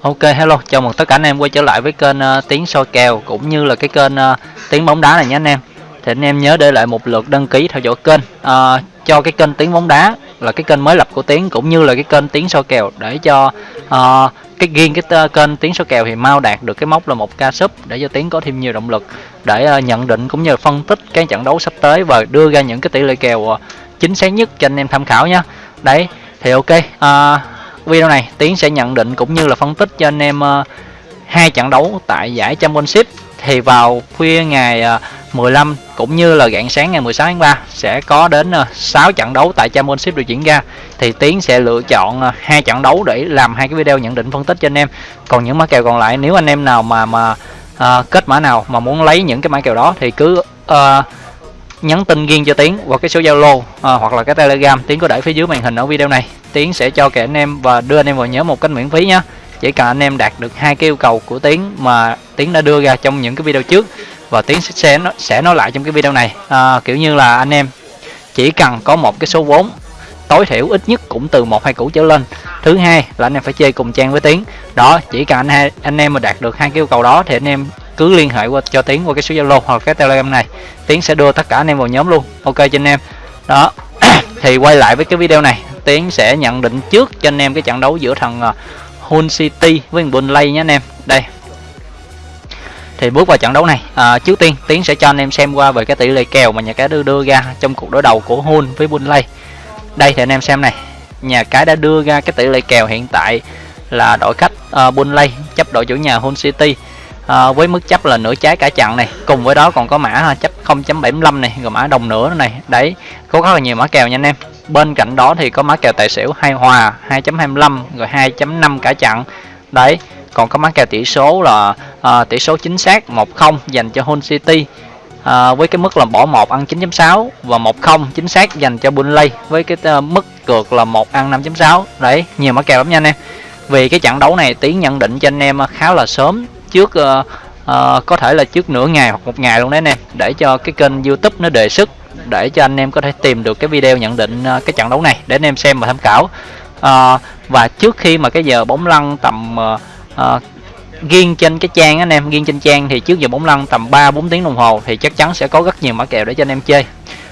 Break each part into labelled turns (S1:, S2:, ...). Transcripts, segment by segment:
S1: Ok hello, chào mừng tất cả anh em quay trở lại với kênh uh, Tiếng soi kèo cũng như là cái kênh uh, Tiếng bóng đá này nhé anh em. Thì anh em nhớ để lại một lượt đăng ký theo dõi kênh uh, cho cái kênh Tiếng bóng đá là cái kênh mới lập của Tiếng cũng như là cái kênh Tiếng soi kèo để cho uh, cái riêng cái uh, kênh Tiếng soi kèo thì mau đạt được cái mốc là một ca sub để cho Tiếng có thêm nhiều động lực để uh, nhận định cũng như là phân tích cái trận đấu sắp tới và đưa ra những cái tỷ lệ kèo uh, chính xác nhất cho anh em tham khảo nhé. Đấy, thì ok. Uh, video này tiến sẽ nhận định cũng như là phân tích cho anh em ờ, hai trận đấu tại giải championship. Thì vào khuya ngày ờ, 15 cũng như là rạng sáng ngày 16 tháng 3 sẽ có đến ờ, 6 trận đấu tại championship được diễn ra. Thì tiến sẽ lựa chọn hai trận đấu để làm hai cái video nhận định phân tích cho anh em. Còn những mã kèo còn lại nếu anh em nào mà mà uh, kết mã nào mà muốn lấy những cái mã kèo đó thì cứ uh, nhắn tin riêng cho tiến qua cái số zalo à, hoặc là cái telegram. Tiến có để phía dưới màn hình ở video này. Tiến sẽ cho kẻ anh em và đưa anh em vào nhớ một cách miễn phí nhé chỉ cần anh em đạt được hai cái yêu cầu của tiến mà tiến đã đưa ra trong những cái video trước và tiến sẽ sẽ, sẽ nói lại trong cái video này. À, kiểu như là anh em chỉ cần có một cái số vốn tối thiểu ít nhất cũng từ một hai củ trở lên. Thứ hai là anh em phải chơi cùng trang với tiến. Đó chỉ cần anh hai anh em mà đạt được hai cái yêu cầu đó thì anh em cứ liên hệ qua cho tiến qua cái số zalo hoặc cái telegram này. Tiến sẽ đưa tất cả anh em vào nhóm luôn. Ok cho anh em. Đó. Thì quay lại với cái video này. Tiến sẽ nhận định trước cho anh em cái trận đấu giữa thằng à, Hun City với thằng Burnley nhé anh em. Đây. Thì bước vào trận đấu này à, trước tiên tiến sẽ cho anh em xem qua về cái tỷ lệ kèo mà nhà cái đưa đưa ra trong cuộc đối đầu của Hun với Burnley. Đây thì anh em xem này. Nhà cái đã đưa ra cái tỷ lệ kèo hiện tại là đội khách uh, Burnley chấp đội chủ nhà Hull City à, với mức chấp là nửa trái cả chặn này. Cùng với đó còn có mã chấp 0.75 này rồi mã đồng nửa này. Đấy có rất là nhiều mã kèo nha anh em. Bên cạnh đó thì có mã kèo tài xỉu hai hòa 2.25 rồi 2.5 cả chặn. Đấy còn có mã kèo tỷ số là à, tỷ số chính xác 1-0 dành cho Hull City. À, với cái mức là bỏ 1 ăn 9.6 và 1-0 chính xác dành cho Burnley. Với cái uh, mức cược là 1 ăn 5.6 đấy nhiều mã kèo lắm nha anh em. Vì cái trận đấu này tiếng nhận định cho anh em khá là sớm trước uh, uh, có thể là trước nửa ngày hoặc một ngày luôn đấy anh em để cho cái kênh youtube nó đề xuất để cho anh em có thể tìm được cái video nhận định uh, cái trận đấu này để anh em xem và tham khảo. Uh, và trước khi mà cái giờ bóng lăn tầm uh, uh, riêng trên cái trang anh em riêng trên trang thì trước giờ bóng lăn tầm 3 4 tiếng đồng hồ thì chắc chắn sẽ có rất nhiều mã kèo để cho anh em chơi.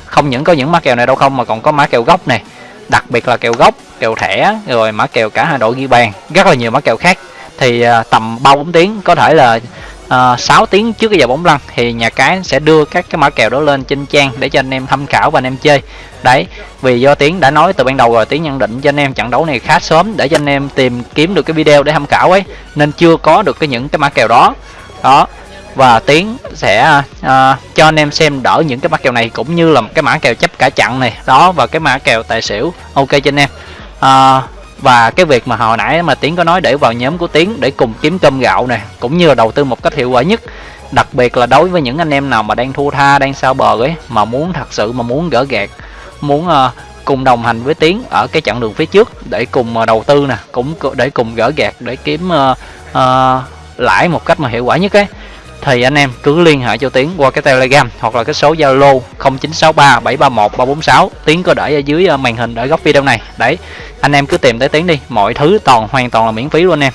S1: Không những có những mã kèo này đâu không mà còn có mã kèo gốc này đặc biệt là kèo gốc kèo thẻ rồi mã kèo cả hai đội ghi bàn rất là nhiều mã kèo khác thì uh, tầm 3 4 tiếng có thể là à, uh, 6 tiếng trước cái giờ bóng lăn thì nhà cái sẽ đưa các cái mã kèo đó lên trên trang để cho anh em tham khảo và anh em chơi. Đấy vì do tiến đã nói từ ban đầu rồi tiến nhận định cho anh em trận đấu này khá sớm để cho anh em tìm kiếm được cái video để tham khảo ấy nên chưa có được cái những cái mã kèo đó. Đó và tiến sẽ uh, cho anh em xem đỡ những cái mã kèo này cũng như là cái mã kèo chấp cả chặn này. Đó và cái mã kèo tài xỉu ok cho anh em. Uh, và cái việc mà hồi nãy mà tiến có nói để vào nhóm của tiến để cùng kiếm cơm gạo này cũng như là đầu tư một cách hiệu quả nhất. Đặc biệt là đối với những anh em nào mà đang thua tha đang sao bờ ấy mà muốn thật sự mà muốn gỡ gạt muốn uh, cùng đồng hành với tiến ở cái chặng đường phía trước để cùng uh, đầu tư nè cũng để cùng gỡ gạt để kiếm uh, uh, lãi một cách mà hiệu quả nhất ấy thì anh em cứ liên hệ cho Tiến qua cái Telegram hoặc là cái số Zalo 0963 731 346 Tiến có để ở dưới ờ, màn hình ở góc video này. Đấy, anh em cứ tìm tới Tiến đi. Mọi thứ toàn, hoàn toàn là miễn phí luôn anh em.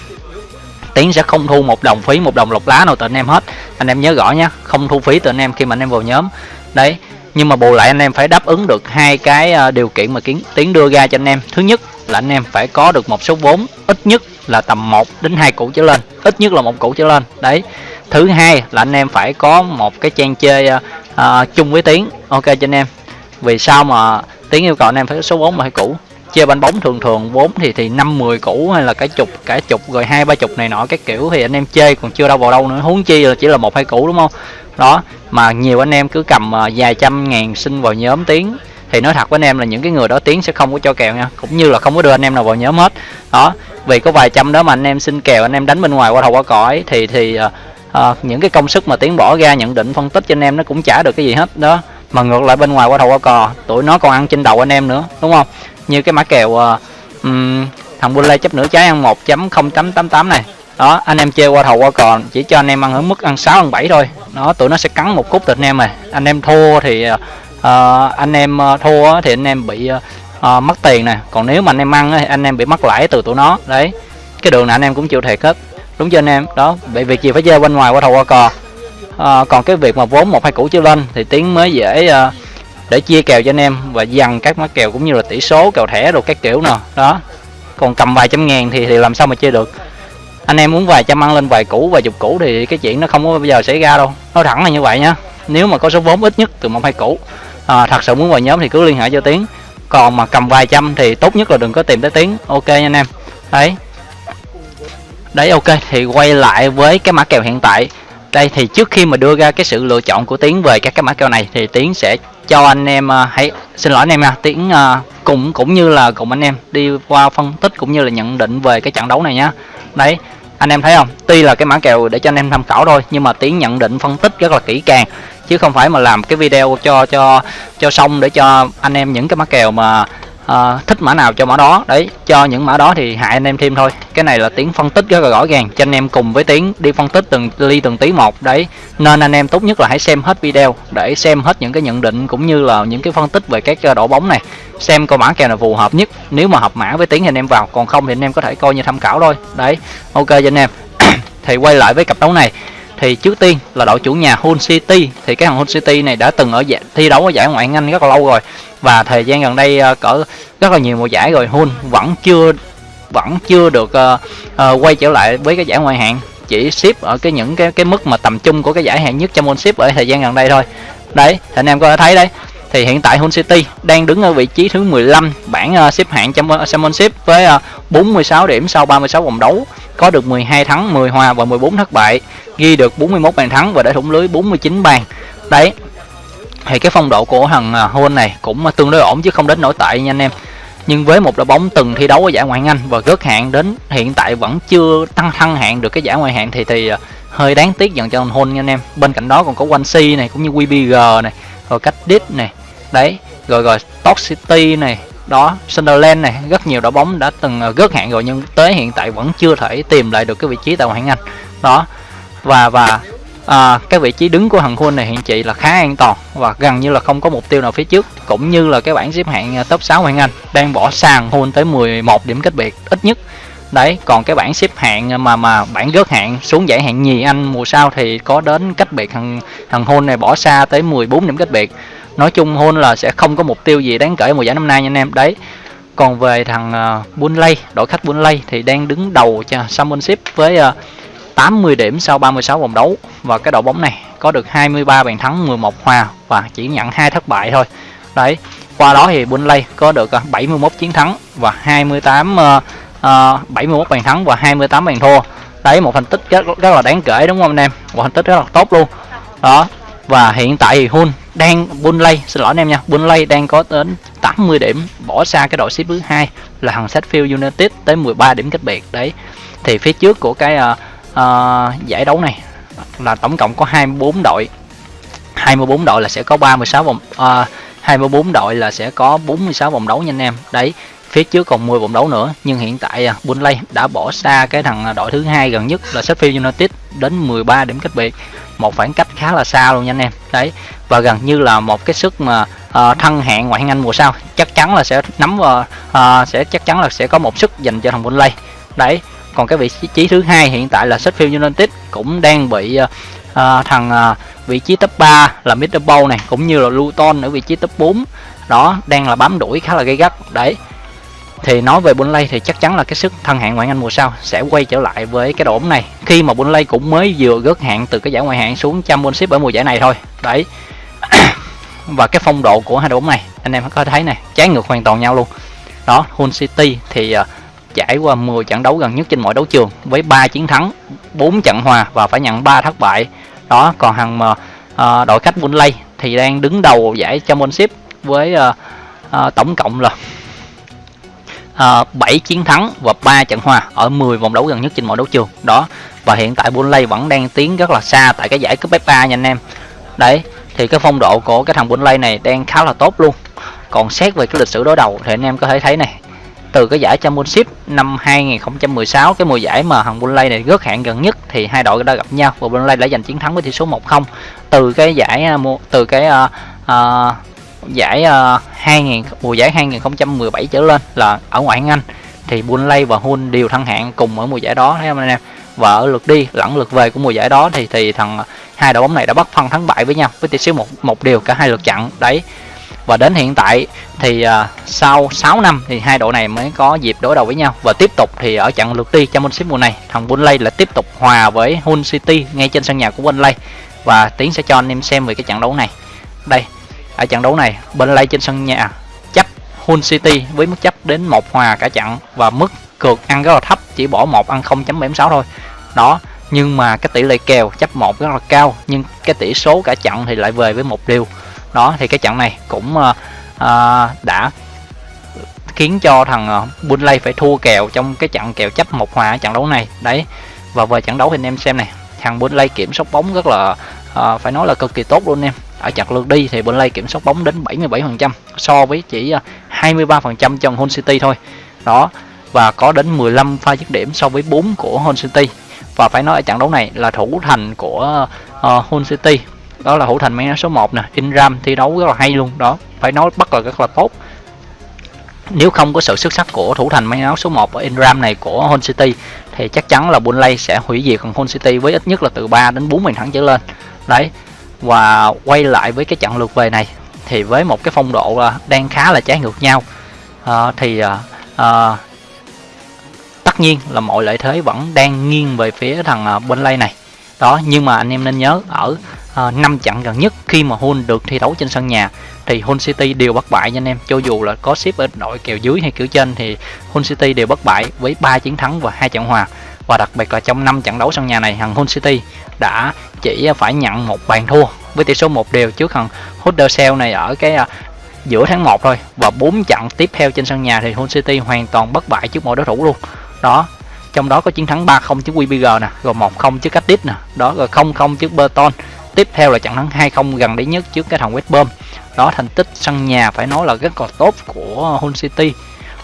S1: Tiến sẽ không thu một đồng phí, một đồng lọc lá nào từ anh em hết. Anh em nhớ rõ nhé không thu phí từ anh em khi mà anh em vào nhóm. Đấy, nhưng mà bù lại anh em phải đáp ứng được hai cái ờ, điều kiện mà kiến, tiến đưa ra cho anh em. Thứ nhất là anh em phải có được một số vốn ít nhất là tầm 1 đến hai củ trở lên ít nhất là một củ trở lên. Đấy. Thứ hai là anh em phải có một cái trang chơi uh, chung với tiếng, ok cho anh em. Vì sao mà tiếng yêu cầu anh em phải có số vốn mà hai củ chơi banh bóng thường thường vốn thì thì năm mười củ hay là cái chục cả chục rồi hai ba chục này nọ cái kiểu thì anh em chơi còn chưa đâu vào đâu nữa. Huống chi là chỉ là một hai củ đúng không? Đó. Mà nhiều anh em cứ cầm ờ, vài trăm ngàn xin vào nhóm tiếng thì nói thật với anh em là những cái người đó tiến sẽ không có cho kèo nha. Cũng như là không có đưa anh em nào vào nhóm hết. Đó vì có vài trăm đó mà anh em xin kèo anh em đánh bên ngoài qua đầu qua cõi thì thì uh, à, những cái công sức mà tiến bỏ ra nhận định phân tích cho anh em nó cũng trả được cái gì hết. Đó mà ngược lại bên ngoài qua thầu qua cò tụi nó còn ăn trên đầu anh em nữa đúng không? Như cái mã kèo uh, um, thằng Bulle chấp nửa trái ăn 1.0888 này. Đó anh em chơi qua thầu qua cò chỉ cho anh em ăn ở mức ăn 6 ăn 7 thôi. Đó tụi nó sẽ cắn một cút từ anh em này. Anh em thua thì Ờ, anh em ờ, thua thì anh em bị uh, mất tiền nè. Còn nếu mà anh em ăn thì anh em bị mất lãi từ tụi nó. Đấy cái đường này anh em cũng chịu thiệt hết đúng chưa anh em? Đó bởi việc gì phải chơi bên ngoài qua thầu qua cò. À, còn cái việc mà vốn một hai củ chưa lên thì tiếng mới dễ uh, để chia kèo cho anh em và dằn các mã kèo cũng như là tỷ số kèo thẻ rồi các kiểu nè. Đó còn cầm vài trăm ngàn thì thì làm sao mà chơi được. Anh em muốn vài trăm ăn lên vài củ vài chục củ thì cái chuyện nó không có bao giờ xảy ra đâu. Nó thẳng là như vậy nhá. Nếu mà có số vốn ít nhất từ một hai củ à, thật sự muốn vào nhóm thì cứ liên hệ cho tiến. Còn mà cầm vài trăm thì tốt nhất là đừng có tìm tới tiến. Ok nha anh em. Đấy. Đấy ok. Thì quay lại với cái mã kèo hiện tại. Đây thì trước khi mà đưa ra cái sự lựa chọn của tiến về các cái mã kèo này thì tiến sẽ cho anh em uh, hãy xin lỗi anh em nha. Tiến uh, cũng cũng như là cùng anh em đi qua phân tích cũng như là nhận định về cái trận đấu này nhá đấy anh em thấy không? Tuy là cái mã kèo để cho anh em tham khảo thôi, nhưng mà tiến nhận định phân tích rất là kỹ càng. Chứ không phải mà làm cái video cho cho cho xong để cho anh em những cái mã kèo mà uh, thích mã nào cho mã đó. Đấy cho những mã đó thì hại anh em thêm thôi. Cái này là tiếng phân tích rất là rõ ràng cho anh em cùng với tiếng đi phân tích từng ly từng tí một. Đấy nên anh em tốt nhất là hãy xem hết video để xem hết những cái nhận định cũng như là những cái phân tích về các ờ, đội bóng này. Xem coi mã kèo nào phù hợp nhất. Nếu mà hợp mã với tiếng thì anh em vào còn không thì anh em có thể coi như tham khảo thôi. Đấy ok cho anh em. Thì quay lại với cặp đấu này thì trước tiên là đội chủ nhà Hull City. Thì cái thằng Hull City này đã từng ở giải, thi đấu ở giải ngoại hạng Anh rất là lâu rồi. Và thời gian gần đây uh, cỡ rất là nhiều mùa giải rồi Hull vẫn chưa vẫn chưa được uh, uh, quay trở lại với cái giải ngoại hạng. Chỉ ship ở cái những cái cái mức mà tầm trung của cái giải hạng nhất Championship ở thời gian gần đây thôi. Đấy thì anh em có thể thấy đấy. Thì hiện tại Hull City đang đứng ở vị trí thứ 15 bảng uh, xếp hạng Championship với uh, 46 điểm sau 36 vòng đấu có được 12 thắng 10 hòa và 14 thất bại ghi được 41 bàn thắng và để thủng lưới 49 bàn. Đấy thì cái phong độ của thằng à, này cũng tương đối ổn chứ không đến nổi tệ nha anh em. Nhưng với một đội bóng từng thi đấu ở giải ngoại hạng Anh và rớt hạng đến hiện tại vẫn chưa tăng thăng hạng được cái giải ngoại hạng thì thì à, hơi đáng tiếc dần cho Hull nha anh em. Bên cạnh đó còn có Swansea này cũng như WBG này rồi Cardiff này. Đấy rồi rồi Stoke City này đó Sunderland này rất nhiều đội bóng đã từng ờ, rớt hạng rồi nhưng tới hiện tại vẫn chưa thể tìm lại được cái vị trí tại ngoại hạng Anh. Đó và và à, cái vị trí đứng của thằng Huân này hiện chị là khá an toàn và gần như là không có mục tiêu nào phía trước cũng như là cái bảng xếp hạng ờ, top 6 hạng Anh đang bỏ sàn hôn tới 11 điểm cách biệt ít nhất. Đấy còn cái bảng xếp hạng ờ, mà mà bảng rớt hạng xuống giải hạng nhì Anh mùa sau thì có đến cách biệt thằng thằng hôn này bỏ xa tới 14 điểm cách biệt nói chung Huân là sẽ không có mục tiêu gì đáng kể mùa giải năm nay nha anh em. Đấy còn về thằng ờ, uh, Bunley đội khách Bunley thì đang đứng đầu cho Championship với ờ, uh, 80 điểm sau 36 vòng đấu. Và cái đội bóng này có được 23 bàn thắng 11 hòa và chỉ nhận hai thất bại thôi. Đấy qua đó thì bunley có được ờ, 71 chiến thắng và 28 uh, uh, 71 bàn thắng và 28 bàn thua. Đấy một thành tích rất, rất là đáng kể đúng không anh em? Một thành tích rất là tốt luôn. Đó và hiện tại thì Hun đang Burnley xin lỗi anh em nha. Burnley đang có đến 80 điểm bỏ xa cái đội xếp thứ hai là thằng Sheffield United tới 13 điểm cách biệt. Đấy thì phía trước của cái uh, uh, giải đấu này là tổng cộng có 24 đội. 24 đội là sẽ có 36 vòng ờ, uh, 24 đội là sẽ có 46 vòng đấu nha anh em. Đấy phía trước còn 10 vòng đấu nữa nhưng hiện tại à, Burnley đã bỏ xa cái thằng à, đội thứ hai gần nhất là Sheffield United đến 13 điểm cách biệt. Một khoảng cách khá là xa luôn nha anh em. Đấy và gần như là một cái sức mà à, uh, thân hạng ngoại hạng Anh mùa sau. Chắc chắn là sẽ nắm vào uh, sẽ chắc chắn là sẽ có một sức dành cho thằng Burnley đấy còn cái vị trí thứ hai hiện tại là Sheffield United cũng đang bị uh, thằng uh, vị trí top 3 là Middlesbrough này cũng như là Luton ở vị trí top 4 đó đang là bám đuổi khá là gay gắt. Đấy thì nói về Burnley thì chắc chắn là cái sức thân hạng ngoại hạng Anh mùa sau sẽ quay trở lại với cái đội bóng này. Khi mà Burnley cũng mới vừa gớt hạng từ cái giải ngoại hạng xuống Championship ở mùa giải này thôi. Đấy. Và cái phong độ của hai đội bóng này anh em có thấy này trái ngược hoàn toàn nhau luôn. Đó Hull City thì uh, trải qua 10 trận đấu gần nhất trên mọi đấu trường với 3 chiến thắng 4 trận hòa và phải nhận 3 thất bại. Đó còn hàng mà uh, đội khách Burnley thì đang đứng đầu giải Championship với uh, uh, tổng cộng là Ờ, uh, 7 chiến thắng và 3 trận hòa ở 10 vòng đấu gần nhất trên mọi đấu trường. Đó và hiện tại Burnley vẫn đang tiến rất là xa tại cái giải cúp FA nha anh em. Đấy thì cái phong độ của cái thằng Burnley này đang khá là tốt luôn. Còn xét về cái lịch sử đối đầu thì anh em có thể thấy này từ cái giải Championship năm 2016 cái mùa giải mà thằng Burnley này rớt hạng gần nhất thì hai đội đã gặp nhau và Burnley đã giành chiến thắng với tỷ số 1-0 từ cái giải à, từ cái uh, uh, giải ờ, uh, 2000 mùa giải 2017 trở lên là ở ngoại hạng Anh. Thì Burnley và Hull đều thăng hạng cùng ở mùa giải đó thấy không anh em? Và ở lượt đi lẫn lượt về của mùa giải đó thì thì thằng ờ, hai đội bóng này đã bắt phân thắng bại với nhau với tỷ số một một điều cả hai lượt chặn đấy. Và đến hiện tại thì uh, sau 6 năm thì hai đội này mới có dịp đối đầu với nhau. Và tiếp tục thì ở trận lượt đi Championship mùa này thằng Burnley lại tiếp tục hòa với Hull City ngay trên sân nhà của Burnley và tiến sẽ cho anh em xem về cái trận đấu này. Đây ở trận đấu này Burnley trên sân nhà chấp Hull City với mức chấp đến một hòa cả trận và mức cược ăn rất là thấp chỉ bỏ một ăn 0.76 thôi. Đó nhưng mà cái tỷ lệ kèo chấp một rất là cao nhưng cái tỷ số cả trận thì lại về với một điều. Đó thì cái trận này cũng uh, uh, đã khiến cho thằng uh, phải thua kèo trong cái trận kèo chấp một hòa trận đấu này. Đấy và về trận đấu thì anh em xem này thằng Burnley kiểm soát bóng rất là uh, phải nói là cực kỳ tốt luôn em ở chặt lượt đi thì Burnley kiểm soát bóng đến 77% so với chỉ à, 23% cho Hull City thôi. Đó và có đến 15 pha dứt điểm so với 4 của Hull City. Và phải nói ở trận đấu này là thủ thành của uh, Hull City. Đó là thủ thành mang số 1 nè Inram thi đấu rất là hay luôn. Đó phải nói bắt là rất là tốt. Nếu không có sự xuất sắc của thủ thành mang áo số 1 ở Inram này của Hull City thì chắc chắn là Burnley sẽ hủy diệt còn Hull City với ít nhất là từ 3 đến 4 bàn thắng trở lên. Đấy và quay lại với cái trận lượt về này thì với một cái phong độ à, đang khá là trái ngược nhau. À, thì à, à, tất nhiên là mọi lợi thế vẫn đang nghiêng về phía thằng à, lay này. Đó nhưng mà anh em nên nhớ ở à, 5 trận gần nhất khi mà Hull được thi đấu trên sân nhà thì Hull City đều bất bại nha anh em. Cho dù là có ship ở đội kèo dưới hay kiểu trên thì Hull City đều bất bại với 3 chiến thắng và hai trận hòa và đặc biệt là trong 5 trận đấu sân nhà này thằng Hull City đã chỉ phải nhận một bàn thua với tỷ số một đều trước thằng Huddersfield này ở cái à, giữa tháng 1 thôi. Và 4 trận tiếp theo trên sân nhà thì Hull City hoàn toàn bất bại trước mọi đối thủ luôn. Đó, trong đó có chiến thắng 3-0 trước wbg nè, rồi 1-0 trước Cardiff nè, đó, rồi 0-0 trước Burton. Tiếp theo là trận thắng 2-0 gần đấy nhất trước cái thằng West Brom. Đó, thành tích sân nhà phải nói là rất là tốt của Hull City.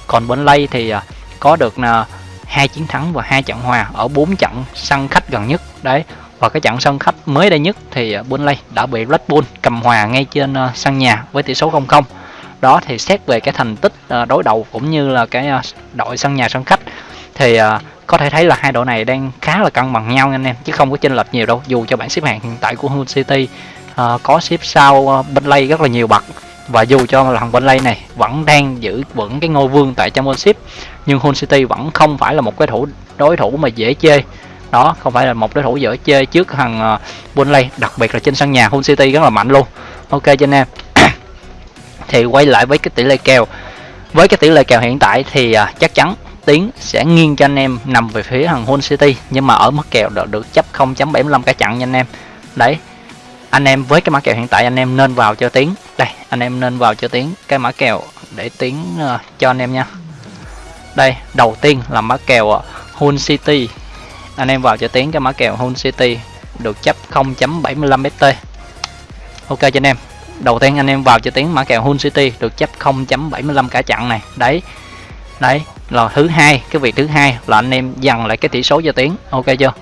S1: Còn bên Lay thì à, có được à, hai chiến thắng và hai trận hòa ở bốn trận sân khách gần nhất. Đấy, và cái trận sân khách mới đây nhất thì ờ, Burnley đã bị Red Bull cầm hòa ngay trên ờ, sân nhà với tỷ số 0-0 đó thì xét về cái thành tích ờ, đối đầu cũng như là cái đội sân nhà sân khách thì có thể thấy là hai đội này đang khá là cân bằng nhau anh em, chứ không có chênh lệch nhiều đâu. Dù cho bảng xếp hạng hiện tại của Hull City có xếp sau Burnley rất là nhiều bậc và dù cho là thằng Burnley này vẫn đang giữ vững cái ngôi vương tại Championship nhưng Hull City vẫn không phải là một cái thủ đối thủ mà dễ chơi. Đó không phải là một đối thủ dễ chơi trước thằng ờ, Burnley đặc biệt là trên sân nhà Hull City rất là mạnh luôn. Ok cho anh em. Thì quay lại với cái tỷ lệ kèo. Với cái tỷ lệ kèo hiện tại thì ờ, chắc chắn tiến sẽ nghiêng cho anh em nằm về phía thằng Hull City nhưng mà ở mức kèo được, được chấp 0.75 cả chặn nha anh em. Đấy anh em với cái mã kèo hiện tại anh em nên vào cho tiến đây anh em nên vào cho tiến cái mã kèo để tiến uh, ờ, cho anh em nha. Đây đầu tiên là mã kèo uh, Hull City. Anh em vào cho tiến cái mã kèo Hull City được chấp 0.75 ft ok cho anh em. Đầu tiên anh em vào cho tiến mã kèo Hull City được chấp 0.75 cả chặn này. Đấy đấy là thứ hai cái việc thứ hai là anh em dằn lại cái tỷ số cho tiến ok chưa?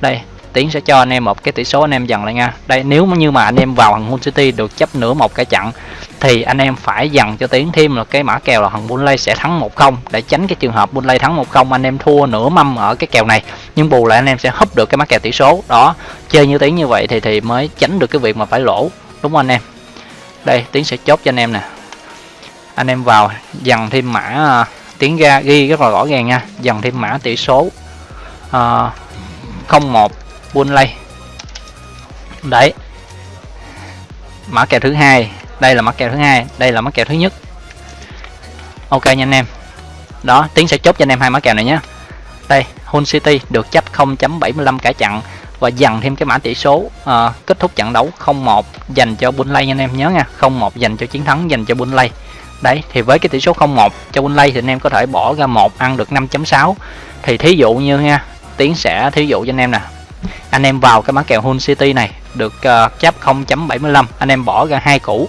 S1: Đây tiến sẽ cho anh em một cái tỷ số anh em dần lại nha. Đây nếu như mà anh em vào thằng Hull City được chấp nửa một cái chặn thì anh em phải dần cho tiến thêm là cái mã kèo là thằng Burnley sẽ thắng 1-0 để tránh cái trường hợp Burnley thắng 1-0 anh em thua nửa mâm ở cái kèo này. Nhưng bù lại anh em sẽ húp được cái mã kèo tỷ số. Đó chơi như tiến như vậy thì thì mới tránh được cái việc mà phải lỗ. Đúng không anh em? Đây tiến sẽ chốt cho anh em nè. Anh em vào dần thêm mã tiến tiếng ra ghi rất là rõ ràng nha. Dần thêm mã tỷ số à, uh, 01 buôn lay. Đấy. Mã kèo thứ hai. Đây là mã kèo thứ hai. Đây là mã kèo thứ nhất. Ok nha anh em. Đó tiến sẽ chốt cho anh em hai mã kèo này nhé. Đây Hull City được chấp 0.75 cả chặn và dần thêm cái mã tỷ số uh, kết thúc trận đấu 0-1 dành cho Bunley anh em nhớ nha. 0-1 dành cho chiến thắng dành cho Bunley đấy thì với cái tỷ số 0-1 cho Bunley thì anh em có thể bỏ ra một ăn được 5.6 thì thí dụ như nha tiến sẽ thí dụ cho anh em nè anh em vào cái mã kèo Hull City này được uh, chấp 0.75 anh em bỏ ra hai củ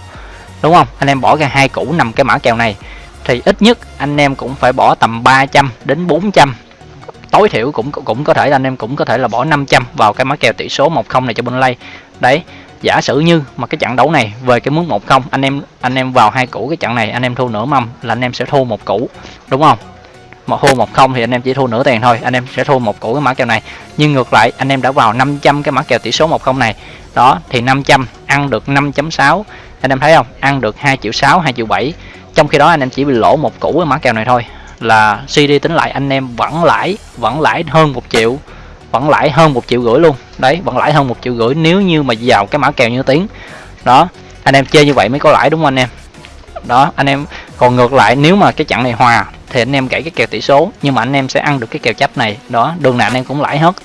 S1: đúng không? Anh em bỏ ra hai củ nằm cái mã kèo này. Thì ít nhất anh em cũng phải bỏ tầm 300 đến 400 tối thiểu cũng cũng có thể là anh em cũng có thể là bỏ 500 vào cái mã kèo tỷ số 1-0 này cho Burnley. Đấy giả sử như mà cái trận đấu này về cái mức 1-0 anh em anh em vào hai củ cái trận này anh em thua nửa mâm là anh em sẽ thua một củ đúng không? Một thua một không thì anh em chỉ thua nửa tiền thôi. Anh em sẽ thua một củ cái mã kèo này. Nhưng ngược lại, anh em đã vào 500 cái mã kèo tỷ số một không này. Đó, thì 500 ăn được 5.6 anh em thấy không? Ăn được 2 triệu 6 2 triệu 7 trong khi đó, anh em chỉ bị lỗ một củ cái mã kèo này thôi. Là CD tính lại, anh em vẫn lãi vẫn lãi hơn một triệu. Vẫn lãi hơn một triệu rưỡi luôn. Đấy, vẫn lãi hơn một triệu rưỡi nếu như mà vào cái mã kèo như tiếng đó, anh em chơi như vậy mới có lãi đúng không anh em? Đó, anh em, còn ngược lại, nếu mà cái chặng này hòa thì anh em gãy cái kèo tỷ số nhưng mà anh em sẽ ăn được cái kèo chấp này. Đó đường nào anh em cũng lãi hết.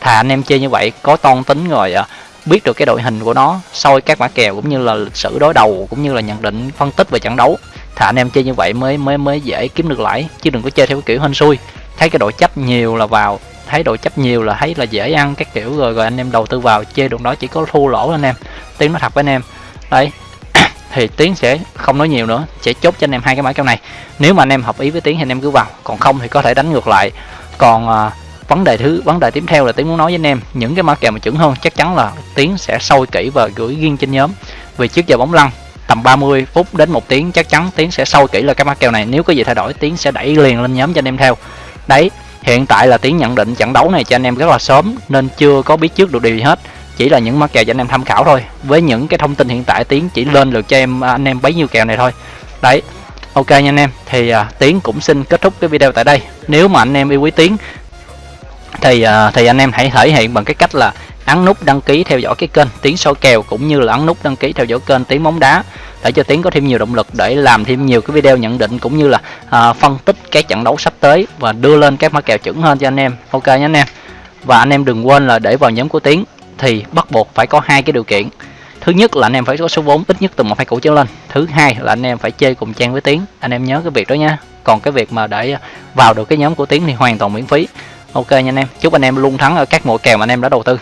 S1: Thà anh em chơi như vậy có toan tính rồi à, biết được cái đội hình của nó soi các mã kèo cũng như là lịch sử đối đầu cũng như là nhận định phân tích về trận đấu. Thà anh em chơi như vậy mới mới mới dễ kiếm được lãi chứ đừng có chơi theo cái kiểu hên xui. Thấy cái đội chấp nhiều là vào thấy đội chấp nhiều là thấy là dễ ăn các kiểu rồi rồi anh em đầu tư vào chơi đường đó chỉ có thua lỗ anh em tiếng nó thật với anh em. Đấy thì tiến sẽ không nói nhiều nữa sẽ chốt cho anh em hai cái mã kèo này. Nếu mà anh em hợp ý với tiến thì anh em cứ vào còn không thì có thể đánh ngược lại. Còn à, vấn đề thứ vấn đề tiếp theo là tiến muốn nói với anh em những cái mã kèo mà chuẩn hơn chắc chắn là tiến sẽ sôi kỹ và gửi riêng trên nhóm. Vì trước giờ bóng lăn tầm 30 phút đến một tiếng chắc chắn tiến sẽ sâu kỹ là cái mã kèo này. Nếu có gì thay đổi tiến sẽ đẩy liền lên nhóm cho anh em theo. Đấy hiện tại là tiến nhận định trận đấu này cho anh em rất là sớm nên chưa có biết trước được điều gì hết chỉ là những mã kèo cho anh em tham khảo thôi. Với những cái thông tin hiện tại tiến chỉ lên được cho em à, anh em bấy nhiêu kèo này thôi. Đấy ok nha anh em. Thì à, tiến cũng xin kết thúc cái video tại đây. Nếu mà anh em yêu quý tiến thì à, thì anh em hãy thể hiện bằng cái cách là ấn nút đăng ký theo dõi cái kênh tiến soi kèo cũng như là ấn nút đăng ký theo dõi kênh tiến bóng đá để cho tiến có thêm nhiều động lực để làm thêm nhiều cái video nhận định cũng như là à, phân tích cái trận đấu sắp tới và đưa lên các mã kèo chuẩn hơn cho anh em. Ok nhé anh em. Và anh em đừng quên là để vào nhóm của tiến thì bắt buộc phải có hai cái điều kiện. Thứ nhất là anh em phải có số vốn ít nhất từ một hai củ trở lên. Thứ hai là anh em phải chơi cùng trang với tiến anh em nhớ cái việc đó nha. Còn cái việc mà để vào được cái nhóm của tiến thì hoàn toàn miễn phí. Ok nha anh em. Chúc anh em luôn thắng ở các mùa kèo mà anh em đã đầu tư.